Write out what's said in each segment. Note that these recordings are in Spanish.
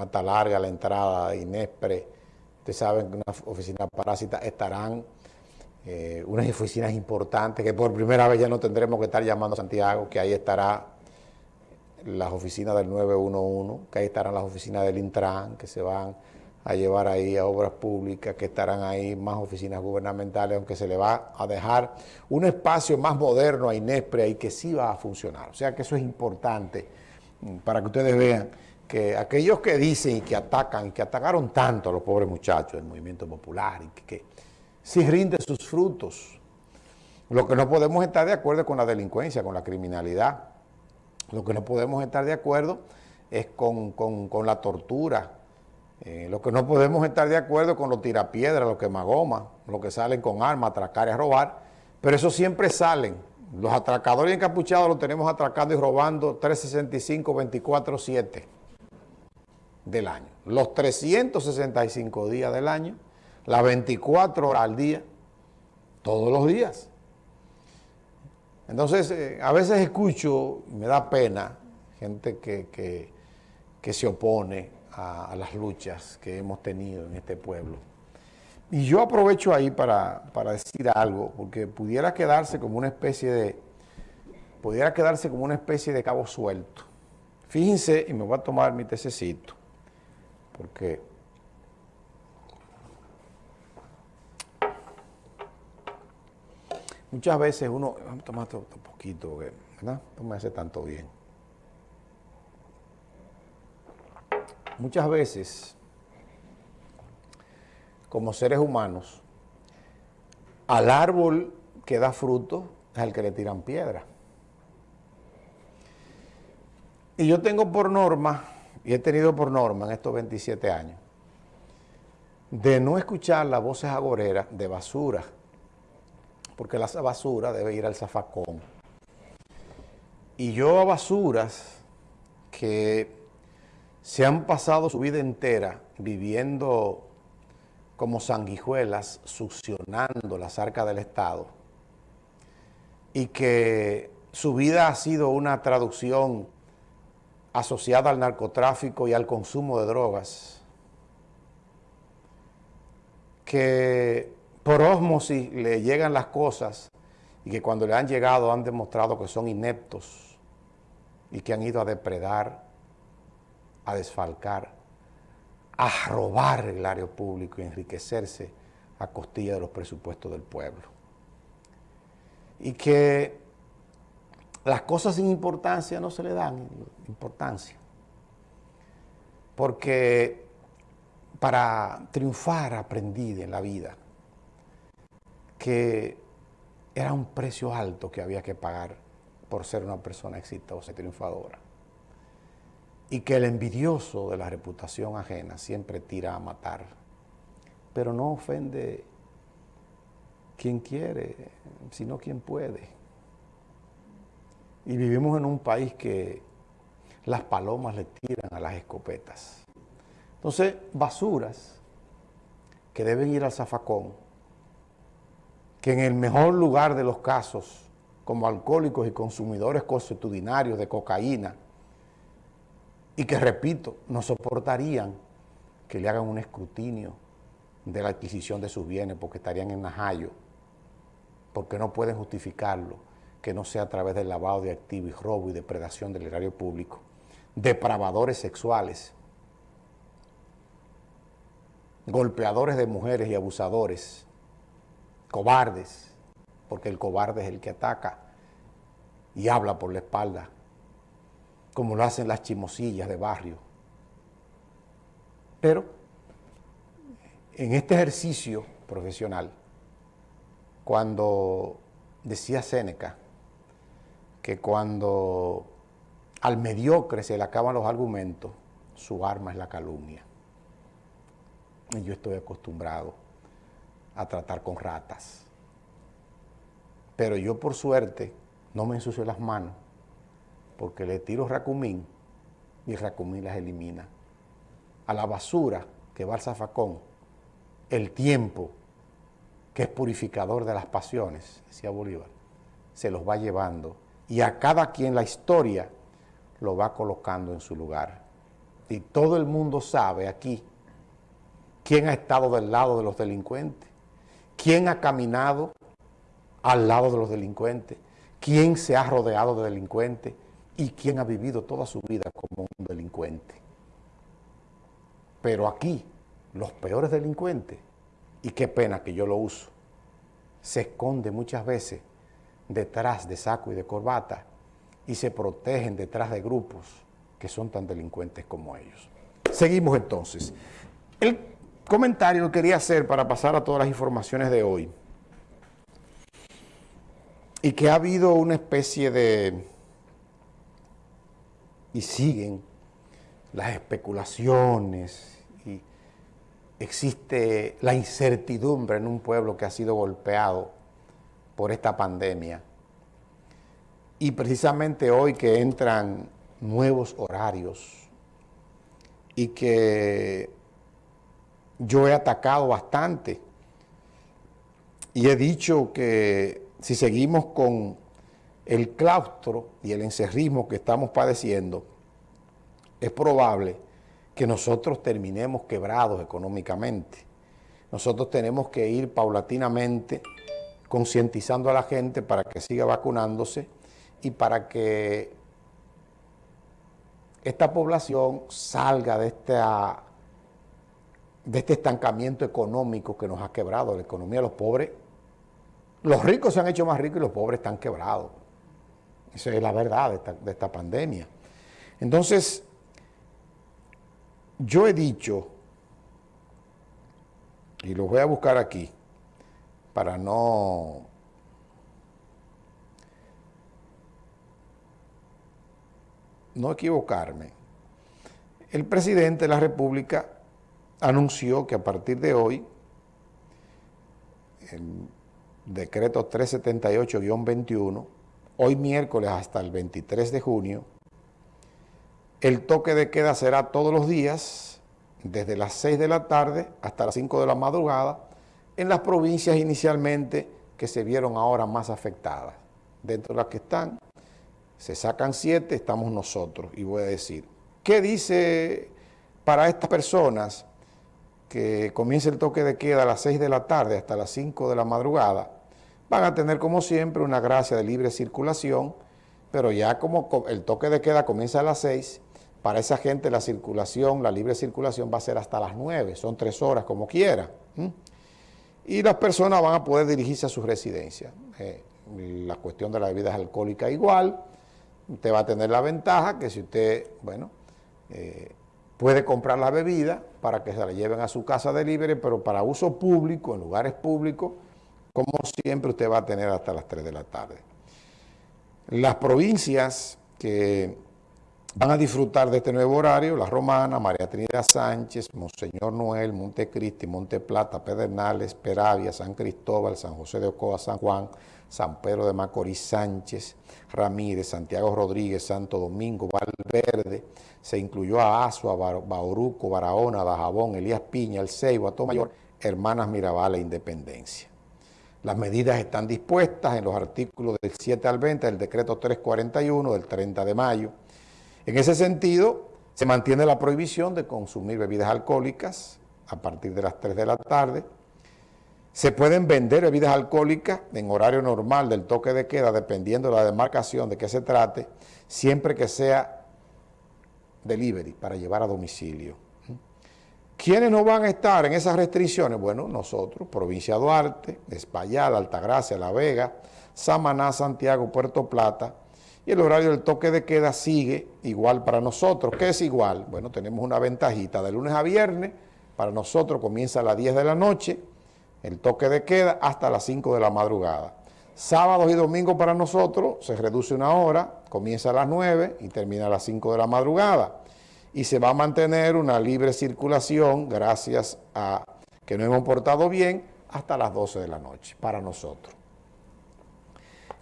Mata Larga, la entrada de Inespre, ustedes saben que una oficina parásita estarán eh, unas oficinas importantes que por primera vez ya no tendremos que estar llamando a Santiago, que ahí estará las oficinas del 911, que ahí estarán las oficinas del Intran, que se van a llevar ahí a obras públicas, que estarán ahí más oficinas gubernamentales, aunque se le va a dejar un espacio más moderno a Inespre y que sí va a funcionar. O sea que eso es importante mm, para que ustedes vean que aquellos que dicen y que atacan, que atacaron tanto a los pobres muchachos del movimiento popular, y que, que rinde sus frutos. Lo que no podemos estar de acuerdo es con la delincuencia, con la criminalidad. Lo que no podemos estar de acuerdo es con, con la tortura, eh, lo que no podemos estar de acuerdo con los tirapiedras, los quemagomas, los que salen con armas atracar y a robar, pero eso siempre salen. Los atracadores encapuchados los tenemos atracando y robando 365, 24, 7 del año. Los 365 días del año, las 24 horas al día, todos los días. Entonces, eh, a veces escucho, y me da pena, gente que, que, que se opone a, las luchas que hemos tenido en este pueblo. Y yo aprovecho ahí para, decir algo, porque pudiera quedarse como una especie de, pudiera quedarse como una especie de cabo suelto. Fíjense, y me voy a tomar mi tececito, porque muchas veces uno, vamos a tomar otro poquito, ¿verdad? No me hace tanto bien. Muchas veces, como seres humanos, al árbol que da fruto es el que le tiran piedra. Y yo tengo por norma, y he tenido por norma en estos 27 años, de no escuchar las voces agoreras de basura, porque la basura debe ir al zafacón. Y yo a basuras que se han pasado su vida entera viviendo como sanguijuelas, succionando las arcas del Estado, y que su vida ha sido una traducción asociada al narcotráfico y al consumo de drogas, que por osmosis le llegan las cosas y que cuando le han llegado han demostrado que son ineptos y que han ido a depredar a desfalcar, a robar el área público y enriquecerse a costilla de los presupuestos del pueblo. Y que las cosas sin importancia no se le dan importancia. Porque para triunfar aprendí en la vida que era un precio alto que había que pagar por ser una persona exitosa y triunfadora y que el envidioso de la reputación ajena siempre tira a matar, pero no ofende quien quiere, sino quien puede. Y vivimos en un país que las palomas le tiran a las escopetas. Entonces, basuras que deben ir al zafacón, que en el mejor lugar de los casos, como alcohólicos y consumidores consuetudinarios de cocaína, y que, repito, no soportarían que le hagan un escrutinio de la adquisición de sus bienes porque estarían en Najayo, porque no pueden justificarlo, que no sea a través del lavado de activos y robo y depredación del erario público, depravadores sexuales, golpeadores de mujeres y abusadores, cobardes, porque el cobarde es el que ataca y habla por la espalda. Como lo hacen las chimosillas de barrio. Pero en este ejercicio profesional, cuando decía Séneca que cuando al mediocre se le acaban los argumentos, su arma es la calumnia. Y yo estoy acostumbrado a tratar con ratas. Pero yo por suerte no me ensucio las manos porque le tiro racumín y racumín las elimina. A la basura que va al zafacón, el tiempo que es purificador de las pasiones, decía Bolívar, se los va llevando y a cada quien la historia lo va colocando en su lugar. y todo el mundo sabe aquí quién ha estado del lado de los delincuentes, quién ha caminado al lado de los delincuentes, quién se ha rodeado de delincuentes y quién ha vivido toda su vida como un delincuente. Pero aquí, los peores delincuentes, y qué pena que yo lo uso, se esconde muchas veces detrás de saco y de corbata y se protegen detrás de grupos que son tan delincuentes como ellos. Seguimos entonces. El comentario que quería hacer para pasar a todas las informaciones de hoy y que ha habido una especie de... y siguen las especulaciones y existe la incertidumbre en un pueblo que ha sido golpeado por esta pandemia. Y precisamente hoy que entran nuevos horarios y que yo he atacado bastante y he dicho que si seguimos con el claustro y el encerrismo que estamos padeciendo, es probable que nosotros terminemos quebrados económicamente. Nosotros tenemos que ir paulatinamente concientizando a la gente para que siga vacunándose y para que esta población salga de, esta, de este estancamiento económico que nos ha quebrado la economía de los pobres los ricos se han hecho más ricos y los pobres están quebrados. Esa es la verdad de esta, pandemia. Entonces, yo he dicho, y lo voy a buscar aquí, para no... no equivocarme. El presidente de la República anunció que a partir de hoy, decreto 378-21, hoy miércoles hasta el 23 de junio, el toque de queda será todos los días, desde las 6 de la tarde hasta las 5 de la madrugada, en las provincias inicialmente que se vieron ahora más afectadas. Dentro de las que están, se sacan 7, estamos nosotros. Y voy a decir, ¿qué dice para estas personas que comience el toque de queda a las 6 de la tarde hasta las 5 de la madrugada? van a tener como siempre una gracia de libre circulación, pero ya como el toque de queda comienza a las 6, para esa gente la circulación, la libre circulación va a ser hasta las 9, son tres horas como quiera. Y las personas van a poder dirigirse a su residencia. Eh, la cuestión de la bebida alcohólica igual, usted va a tener la ventaja que si usted, bueno, eh, puede comprar la bebida para que se la lleven a su casa de libre, pero para uso público, en lugares públicos, como siempre usted va a tener hasta las 3 de la tarde. Las provincias que van a disfrutar de este nuevo horario, La Romana, María Trinidad Sánchez, Monseñor Noel, Montecristi, Monte Plata, Pedernales, Peravia, San Cristóbal, San José de Ocoa, San Juan, San Pedro de Macorís, Sánchez, Ramírez, Santiago Rodríguez, Santo Domingo, Valverde, se incluyó a Azua, Bauruco, Barahona, Dajabón, Elías Piña, El Ceibo, Atomayor, Hermanas Mirabal e Independencia. Las medidas están dispuestas en los artículos del 7 al 20 del decreto 341 del 30 de mayo. En ese sentido, se mantiene la prohibición de consumir bebidas alcohólicas a partir de las 3 de la tarde. Se pueden vender bebidas alcohólicas en horario normal del toque de queda, dependiendo de la demarcación de qué se trate, siempre que sea delivery, para llevar a domicilio. ¿Quiénes no van a estar en esas restricciones? Bueno, nosotros, Provincia Duarte, Espaillal, Altagracia, La Vega, Samaná, Santiago, Puerto Plata, y el horario del toque de queda sigue igual para nosotros. ¿Qué es igual? Bueno, tenemos una ventajita de lunes a viernes, para nosotros comienza a las 10 de la noche, el toque de queda hasta las 5 de la madrugada. Sábados y domingos para nosotros se reduce una hora, comienza a las 9 y termina a las 5 de la madrugada y se va a mantener una libre circulación gracias a que nos hemos portado bien hasta las 12 de la noche para nosotros.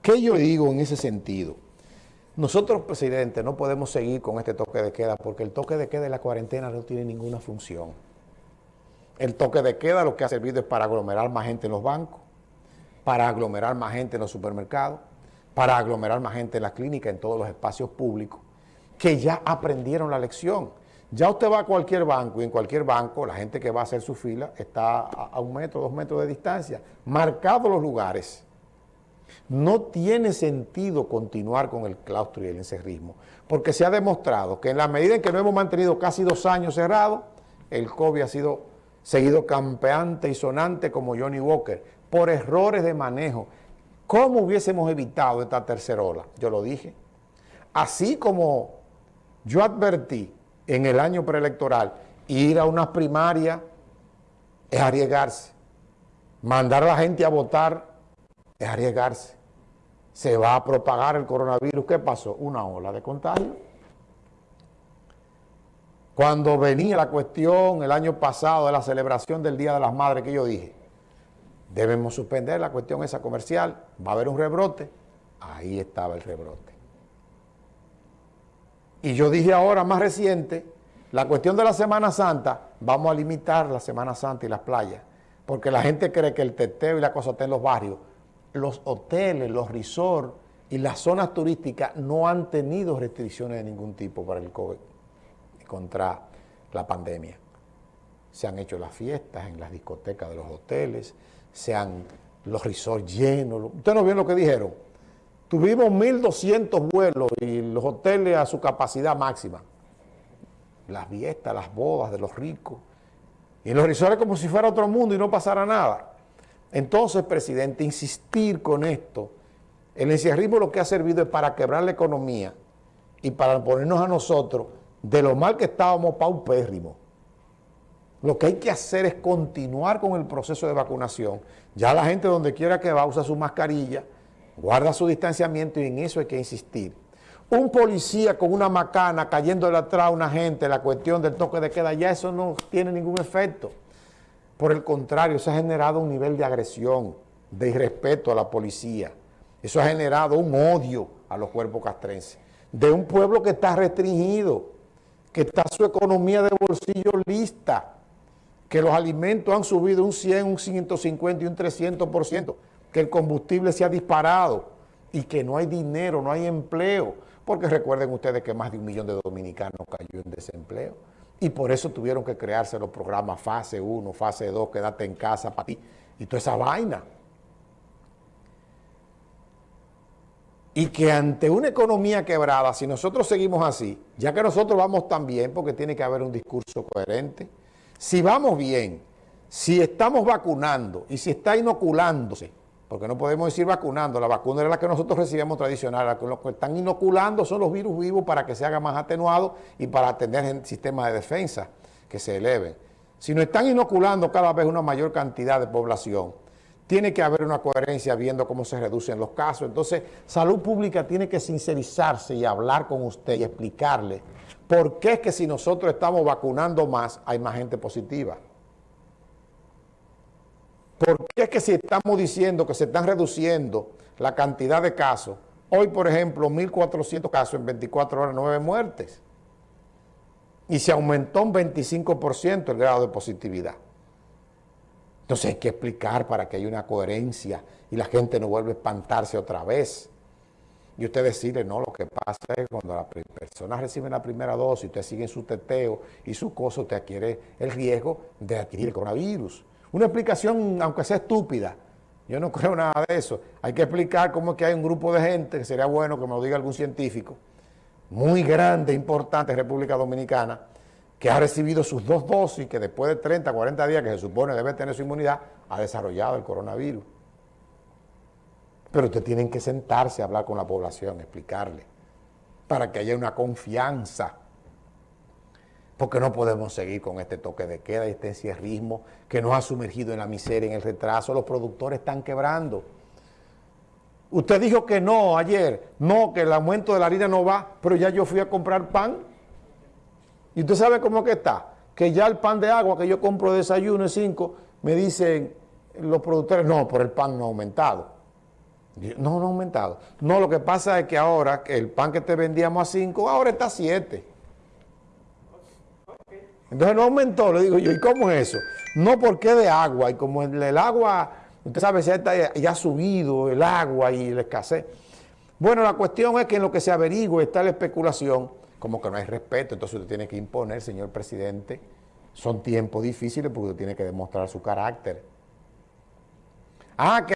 ¿Qué yo digo en ese sentido? Nosotros, presidente, no podemos seguir con este toque de queda porque el toque de queda y la cuarentena no tiene ninguna función. El toque de queda lo que ha servido es para aglomerar más gente en los bancos, para aglomerar más gente en los supermercados, para aglomerar más gente en las clínicas, en todos los espacios públicos que ya aprendieron la lección, Ya usted va a cualquier banco y en cualquier banco la gente que va a hacer su fila está a, un metro, dos metros de distancia, marcados los lugares. No tiene sentido continuar con el claustro y el encerrismo, porque se ha demostrado que en la medida en que no hemos mantenido casi dos años cerrados, el COVID ha sido seguido campeante y sonante como Johnny Walker, por errores de manejo. ¿Cómo hubiésemos evitado esta tercera ola? Yo lo dije. Así como yo advertí en el año preelectoral, ir a una primaria es arriesgarse. Mandar a la gente a votar es arriesgarse. Se va a propagar el coronavirus. ¿Qué pasó? Una ola de contagio. Cuando venía la cuestión el año pasado de la celebración del Día de las Madres, que yo dije, debemos suspender la cuestión esa comercial, va a haber un rebrote. Ahí estaba el rebrote. Y yo dije ahora, más reciente, la cuestión de la Semana Santa, vamos a limitar la Semana Santa y las playas, porque la gente cree que el teteo y la cosa está en los barrios. Los hoteles, los resorts y las zonas turísticas no han tenido restricciones de ningún tipo para el COVID, contra la pandemia. Se han hecho las fiestas en las discotecas de los hoteles, se han los resorts llenos. Ustedes no vieron lo que dijeron Tuvimos 1.200 vuelos y los hoteles a su capacidad máxima. Las fiestas, las bodas de los ricos. Y los resorts como si fuera otro mundo y no pasara nada. Entonces, presidente, insistir con esto, el encierrismo lo que ha servido es para quebrar la economía y para ponernos a nosotros de lo mal que estábamos paupérrimos. Lo que hay que hacer es continuar con el proceso de vacunación. Ya la gente donde quiera que va usa su mascarilla, guarda su distanciamiento y en eso hay que insistir. Un policía con una macana cayéndole atrás a una gente, la cuestión del toque de queda, ya eso no tiene ningún efecto. Por el contrario, eso ha generado un nivel de agresión, de irrespeto a la policía. Eso ha generado un odio a los cuerpos castrenses. De un pueblo que está restringido, que está su economía de bolsillo lista, que los alimentos han subido un 100, un 150 y un 300% que el combustible se ha disparado y que no hay dinero, no hay empleo, porque recuerden ustedes que más de un millón de dominicanos cayó en desempleo y por eso tuvieron que crearse los programas fase 1, fase 2, quédate en casa para ti y toda esa vaina. Y que ante una economía quebrada, si nosotros seguimos así, ya que nosotros vamos tan bien, porque tiene que haber un discurso coherente, si vamos bien, si estamos vacunando y si está inoculándose, porque no podemos decir vacunando, la vacuna era la que nosotros recibimos tradicional, lo que están inoculando son los virus vivos para que se haga más atenuado y para tener el sistema de defensa que se eleven. Si nos están inoculando cada vez una mayor cantidad de población, tiene que haber una coherencia viendo cómo se reducen los casos. Entonces, Salud Pública tiene que sincerizarse y hablar con usted y explicarle por qué es que si nosotros estamos vacunando más, hay más gente positiva. ¿Por qué es que si estamos diciendo que se están reduciendo la cantidad de casos, hoy por ejemplo 1.400 casos en 24 horas, 9 muertes, y se aumentó un 25% el grado de positividad? Entonces hay que explicar para que haya una coherencia y la gente no vuelva a espantarse otra vez. Y usted decirle, no, lo que pasa es cuando las personas reciben la primera dosis, usted sigue su teteo y su cosa, usted adquiere el riesgo de adquirir el coronavirus. Una explicación, aunque sea estúpida, yo no creo nada de eso. Hay que explicar cómo es que hay un grupo de gente, que sería bueno que me lo diga algún científico, muy grande, importante República Dominicana, que ha recibido sus dos dosis, que después de 30, 40 días que se supone debe tener su inmunidad, ha desarrollado el coronavirus. Pero ustedes tienen que sentarse a hablar con la población, explicarle, para que haya una confianza porque no podemos seguir con este toque de queda y este encierrismo que nos ha sumergido en la miseria, en el retraso. Los productores están quebrando. Usted dijo que no ayer, no, que el aumento de la harina no va, pero ya yo fui a comprar pan. Y usted sabe cómo está, que ya el pan de agua que yo compro de desayuno es 5, me dicen los productores, no, por el pan no ha aumentado. No, no ha aumentado. No, lo que pasa es que ahora el pan que te vendíamos a 5, ahora está a 7. Entonces no aumentó, le digo yo, ¿y cómo es eso? No porque de agua, y como el, agua, usted sabe, ya, ya ha subido el agua y la escasez. Bueno, la cuestión es que en lo que se averigua está la especulación, como que no hay respeto, entonces usted tiene que imponer, señor presidente. Son tiempos difíciles porque usted tiene que demostrar su carácter. Ah, que